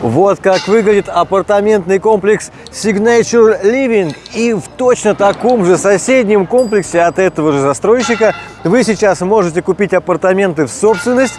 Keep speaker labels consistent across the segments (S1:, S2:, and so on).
S1: Вот как выглядит апартаментный комплекс Signature Living. И в точно таком же соседнем комплексе от этого же застройщика вы сейчас можете купить апартаменты в собственность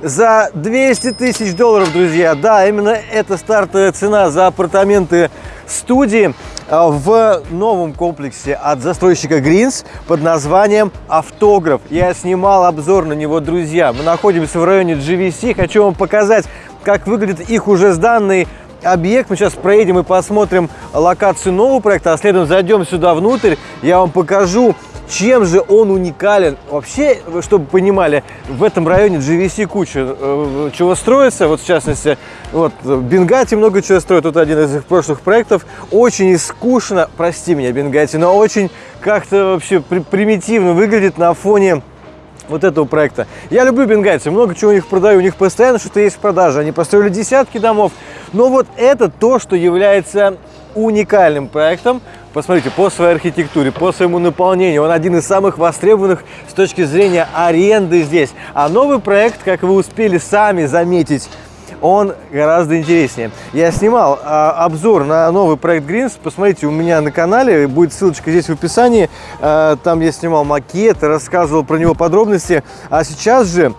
S1: за 200 тысяч долларов, друзья. Да, именно это стартовая цена за апартаменты студии а, в новом комплексе от застройщика Greens под названием «Автограф». Я снимал обзор на него, друзья. Мы находимся в районе GVC. Хочу вам показать как выглядит их уже сданный объект. Мы сейчас проедем и посмотрим локацию нового проекта, а следом зайдем сюда внутрь. Я вам покажу, чем же он уникален. Вообще, чтобы понимали, в этом районе GVC куча э, чего строится. Вот, в частности, вот, Бенгати много чего строит. Тут один из их прошлых проектов. Очень искушенно, прости меня, Бенгати, но очень как-то вообще при примитивно выглядит на фоне вот этого проекта. Я люблю бенгальцев, много чего у них продаю, у них постоянно что-то есть в продаже. Они построили десятки домов. Но вот это то, что является уникальным проектом. Посмотрите, по своей архитектуре, по своему наполнению, он один из самых востребованных с точки зрения аренды здесь. А новый проект, как вы успели сами заметить, он гораздо интереснее. Я снимал а, обзор на новый проект Greens. Посмотрите, у меня на канале будет ссылочка здесь в описании. А, там я снимал макет, рассказывал про него подробности. А сейчас же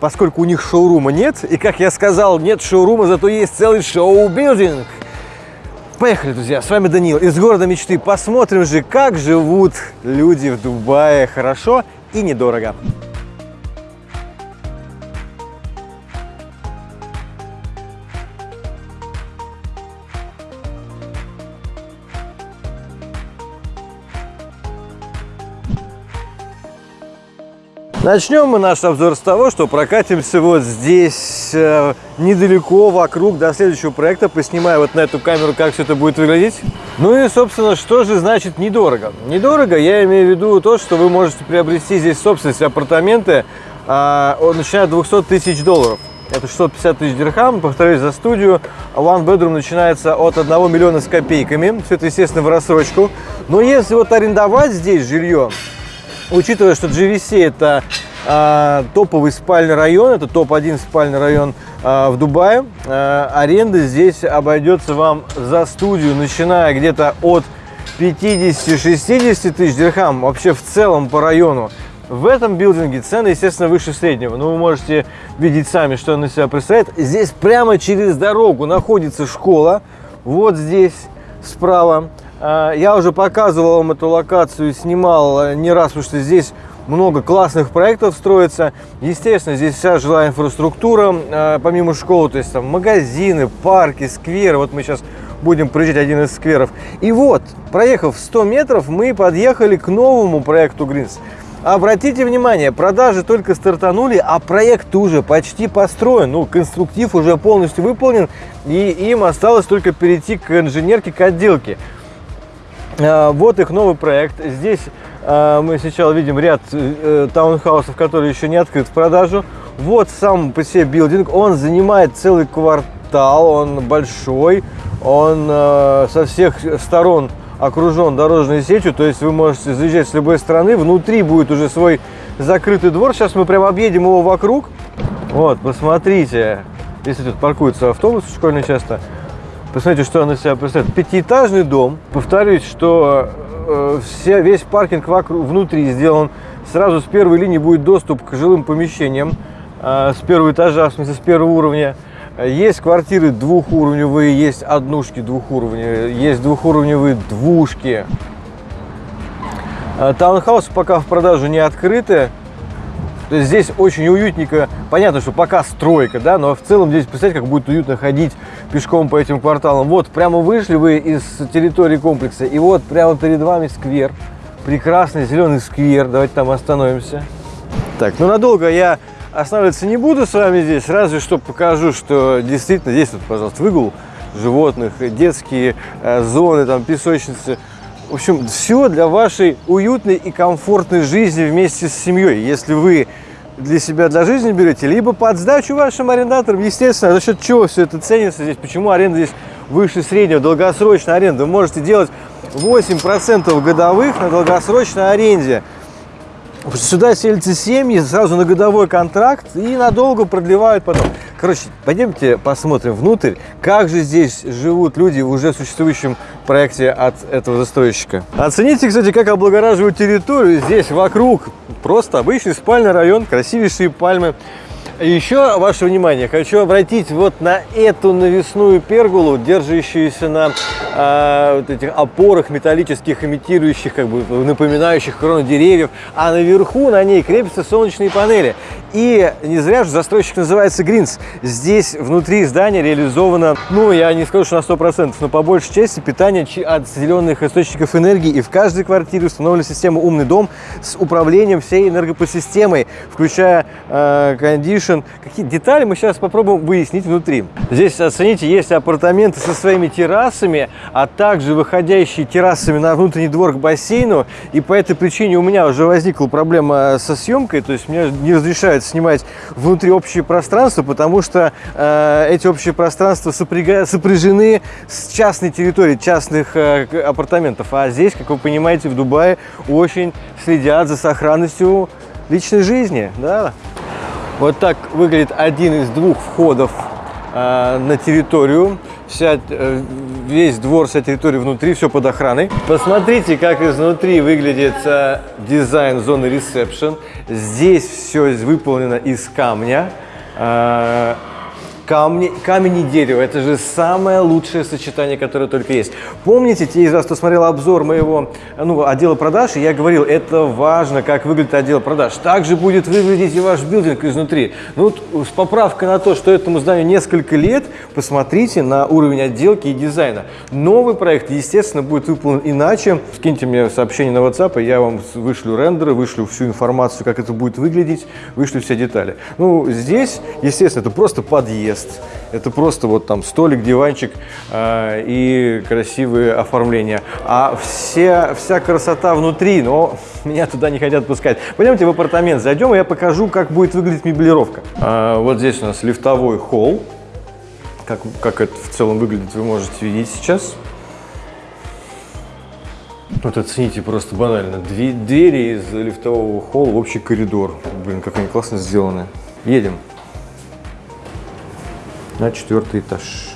S1: поскольку у них шоурума нет, и, как я сказал, нет шоурума, зато есть целый шоу-билдинг. Поехали, друзья, с вами Данил из города мечты. Посмотрим же, как живут люди в Дубае хорошо и недорого. Начнем мы наш обзор с того, что прокатимся вот здесь, э, недалеко, вокруг, до следующего проекта. Поснимаю вот на эту камеру, как все это будет выглядеть. Ну и, собственно, что же значит недорого? Недорого я имею в виду то, что вы можете приобрести здесь собственность апартаменты, э, начиная от 200 тысяч долларов. Это 650 тысяч дирхам, повторюсь, за студию. One bedroom начинается от 1 миллиона с копейками. Все это, естественно, в рассрочку. Но если вот арендовать здесь жилье, Учитывая, что GVC это э, топовый спальный район, это топ-1 спальный район э, в Дубае, э, аренда здесь обойдется вам за студию, начиная где-то от 50-60 тысяч дирхам, вообще в целом по району. В этом билдинге цены, естественно, выше среднего. Но вы можете видеть сами, что он из себя представляет. Здесь прямо через дорогу находится школа. Вот здесь справа. А, я уже показывал вам эту локацию, снимал э, не раз, потому что здесь много классных проектов строится. Естественно, здесь вся жилая инфраструктура, э, помимо школы, то есть там магазины, парки, скверы. Вот мы сейчас будем проезжать один из скверов. И вот, проехав 100 метров, мы подъехали к новому проекту Гринс. Обратите внимание, продажи только стартанули, а проект уже почти построен. Ну, конструктив уже полностью выполнен, и им осталось только перейти к инженерке, к отделке. А, вот их новый проект. Здесь а, мы сейчас видим ряд э, таунхаусов, которые еще не открыт в продажу. Вот сам по себе билдинг. Он занимает целый квартал, он большой, он э, со всех сторон окружен дорожной сетью, то есть вы можете заезжать с любой стороны. Внутри будет уже свой закрытый двор. Сейчас мы прямо объедем его вокруг. Вот, посмотрите, если тут паркуются автобусы школьные часто, Посмотрите, что он из себя представляет. Пятиэтажный дом. Повторюсь, что э, все, весь паркинг вокруг, внутри сделан. Сразу с первой линии будет доступ к жилым помещениям. Э, с первого этажа, в смысле, с первого уровня. Есть квартиры двухуровневые, есть однушки двухуровневые, есть двухуровневые двушки. Э, таунхаусы пока в продажу не открыты. То есть здесь очень уютненько. Понятно, что пока стройка, да, но в целом здесь, представьте, как будет уютно ходить пешком по этим кварталам. Вот, прямо вышли вы из территории комплекса, и вот прямо перед вами сквер. Прекрасный зеленый сквер. Давайте там остановимся. Так, ну надолго я останавливаться не буду с вами здесь, разве что покажу, что действительно здесь, вот, пожалуйста, выгул животных, детские э, зоны, там песочницы. В общем, все для вашей уютной и комфортной жизни вместе с семьей. Если вы для себя, для жизни берете, либо под сдачу вашим арендаторам, естественно, за счет чего все это ценится здесь, почему аренда здесь выше среднего, долгосрочная аренда. Вы можете делать 8% годовых на долгосрочной аренде. Сюда селятся семьи сразу на годовой контракт и надолго продлевают потом. Короче, пойдемте посмотрим внутрь, как же здесь живут люди в уже существующем проекте от этого застройщика. Оцените, кстати, как облагораживают территорию. Здесь вокруг просто обычный спальный район, красивейшие пальмы. Еще ваше внимание хочу обратить вот на эту навесную пергулу, держащуюся на э, вот этих опорах металлических, имитирующих, как бы напоминающих крону деревьев, а наверху на ней крепятся солнечные панели. И не зря же застройщик называется Гринс. Здесь внутри здания реализовано, ну, я не скажу, что на 100%, но по большей части питание от зеленых источников энергии. И в каждой квартире установлена система «Умный дом» с управлением всей энергопосистемой, включая э, Ocean. Какие детали мы сейчас попробуем выяснить внутри. Здесь, оцените, есть апартаменты со своими террасами, а также выходящие террасами на внутренний двор к бассейну. И по этой причине у меня уже возникла проблема со съемкой, то есть мне не разрешают снимать внутри общее пространство, потому что э, эти общие пространства сопряга... сопряжены с частной территорией, частных э, апартаментов. А здесь, как вы понимаете, в Дубае очень следят за сохранностью личной жизни. Да? Вот так выглядит один из двух входов э, на территорию. Вся, э, весь двор, вся территория внутри, все под охраной. Посмотрите, как изнутри выглядит э, дизайн зоны ресепшн. Здесь все выполнено из камня. Э, камни, камень и дерево. Это же самое лучшее сочетание, которое только есть. Помните, те из вас, кто смотрел обзор моего ну, отдела продаж, я говорил, это важно, как выглядит отдел продаж. Также будет выглядеть и ваш билдинг изнутри. Ну, с поправкой на то, что этому зданию несколько лет, посмотрите на уровень отделки и дизайна. Новый проект, естественно, будет выполнен иначе. Скиньте мне сообщение на WhatsApp, и я вам вышлю рендеры, вышлю всю информацию, как это будет выглядеть, вышлю все детали. Ну, здесь, естественно, это просто подъезд мест. Это просто вот там столик, диванчик э, и красивые оформления. А все, вся красота внутри, но меня туда не хотят пускать. Пойдемте в апартамент зайдем, и я покажу, как будет выглядеть мебелировка. А, вот здесь у нас лифтовой холл. Как, как это в целом выглядит, вы можете видеть сейчас. Вот оцените просто банально. Две, двери из лифтового холла в общий коридор. Блин, как они классно сделаны. Едем на четвертый этаж.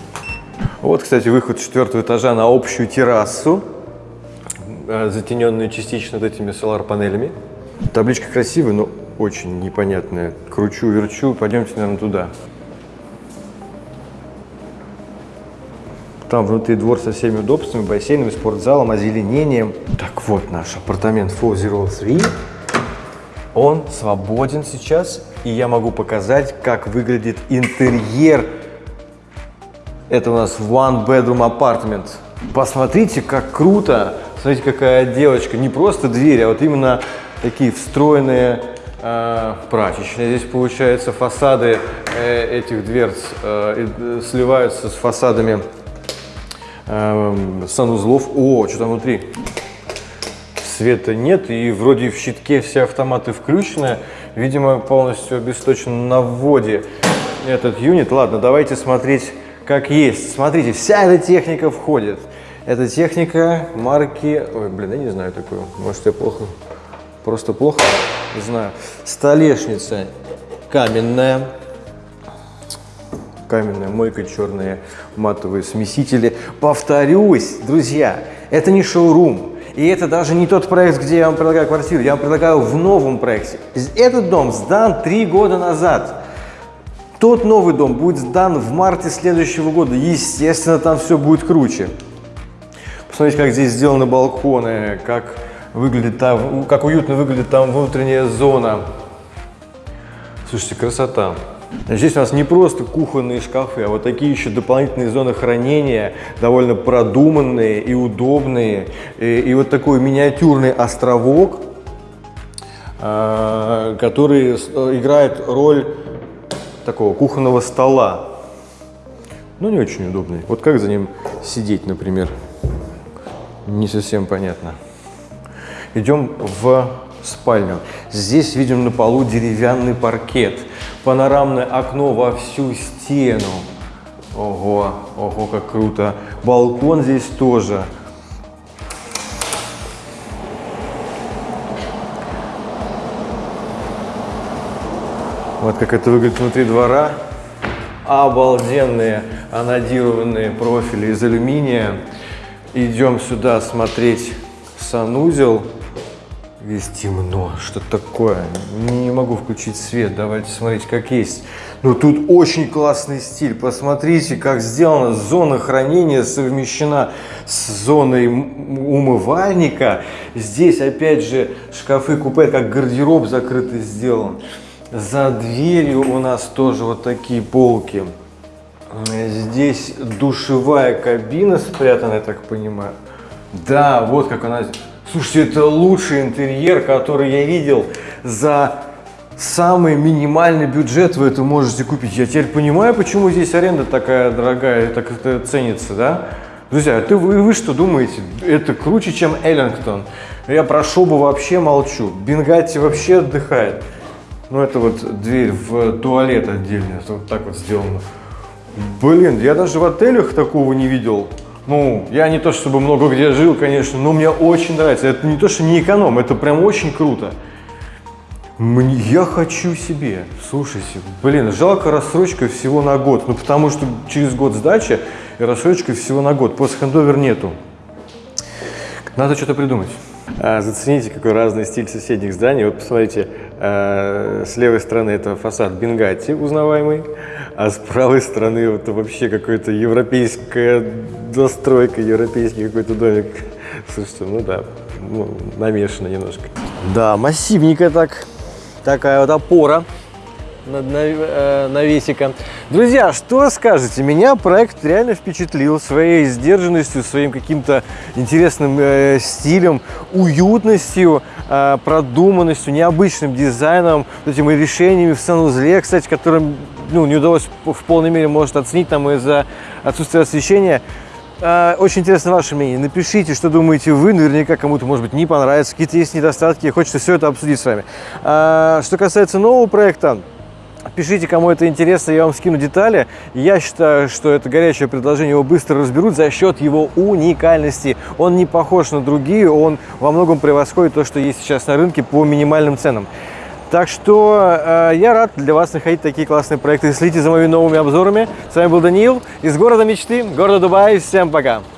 S1: Вот, кстати, выход четвертого этажа на общую террасу, э, затененную частично вот этими солар-панелями. Табличка красивая, но очень непонятная. Кручу, верчу, пойдемте, наверное, туда. Там внутри двор со всеми удобствами, бассейном, спортзалом, озеленением. Так вот наш апартамент 403. Он свободен сейчас, и я могу показать, как выглядит интерьер это у нас One Bedroom Apartment. Посмотрите, как круто. Смотрите, какая отделочка. Не просто двери, а вот именно такие встроенные э, прачечные. Здесь, получается, фасады э, этих дверц э, э сливаются с фасадами э, санузлов. О, что там внутри? Света нет, и вроде в щитке все автоматы включены. Видимо, полностью обесточен на вводе этот юнит. Ладно, давайте смотреть как есть. Смотрите, вся эта техника входит. Эта техника марки... Ой, блин, я не знаю такую. Может, я плохо... Просто плохо знаю. Столешница каменная. Каменная мойка, черные матовые смесители. Повторюсь, друзья, это не шоурум. И это даже не тот проект, где я вам предлагаю квартиру. Я вам предлагаю в новом проекте. Этот дом сдан три года назад. Тот новый дом будет сдан в марте следующего года. Естественно, там все будет круче. Посмотрите, как здесь сделаны балконы, как выглядит там, как уютно выглядит там внутренняя зона. Слушайте, красота. Здесь у нас не просто кухонные шкафы, а вот такие еще дополнительные зоны хранения, довольно продуманные и удобные. И, и вот такой миниатюрный островок, а, который играет роль такого кухонного стола. Ну, не очень удобный. Вот как за ним сидеть, например, не совсем понятно. Идем в спальню. Здесь видим на полу деревянный паркет, панорамное окно во всю стену. Ого, ого, как круто. Балкон здесь тоже. Вот как это выглядит внутри двора. Обалденные анодированные профили из алюминия. Идем сюда смотреть санузел. Здесь темно. Что такое? Не могу включить свет. Давайте смотреть, как есть. Но тут очень классный стиль. Посмотрите, как сделано. Зона хранения совмещена с зоной умывальника. Здесь, опять же, шкафы-купе, как гардероб закрытый сделан. За дверью у нас тоже вот такие полки. Здесь душевая кабина спрятана, я так понимаю. Да, вот как она... Слушайте, это лучший интерьер, который я видел за самый минимальный бюджет вы это можете купить. Я теперь понимаю, почему здесь аренда такая дорогая, так это ценится, да? Друзья, ты, вы, вы что думаете? Это круче, чем Эллингтон. Я про Шобу вообще молчу. Бенгатти вообще отдыхает. Ну, это вот дверь в туалет отдельно, вот так вот сделано. Блин, я даже в отелях такого не видел. Ну, я не то чтобы много где жил, конечно, но мне очень нравится. Это не то, что не эконом, это прям очень круто. Мне, я хочу себе. Слушайте, блин, жалко рассрочка всего на год. Ну, потому что через год сдача и рассрочка всего на год. После хендовер нету. Надо что-то придумать. А, зацените, какой разный стиль соседних зданий. Вот посмотрите, с левой стороны это фасад Бенгати узнаваемый, а с правой стороны это вообще какая-то европейская достройка, европейский какой-то домик. Слушайте, ну да, ну, намешано немножко. Да, массивненько так, такая вот опора навесика. Друзья, что скажете? Меня проект реально впечатлил своей сдержанностью, своим каким-то интересным э, стилем, уютностью, э, продуманностью, необычным дизайном, этими решениями в санузле, кстати, которым ну, не удалось в полной мере, может, оценить там из-за отсутствия освещения. Очень интересно ваше мнение. Напишите, что думаете вы. Наверняка кому-то, может быть, не понравится. Какие-то есть недостатки. Хочется все это обсудить с вами. Что касается нового проекта, Пишите, кому это интересно, я вам скину детали. Я считаю, что это горячее предложение, его быстро разберут за счет его уникальности. Он не похож на другие, он во многом превосходит то, что есть сейчас на рынке по минимальным ценам. Так что э, я рад для вас находить такие классные проекты. Следите за моими новыми обзорами. С вами был Даниил из города мечты, города Дубай. Всем пока!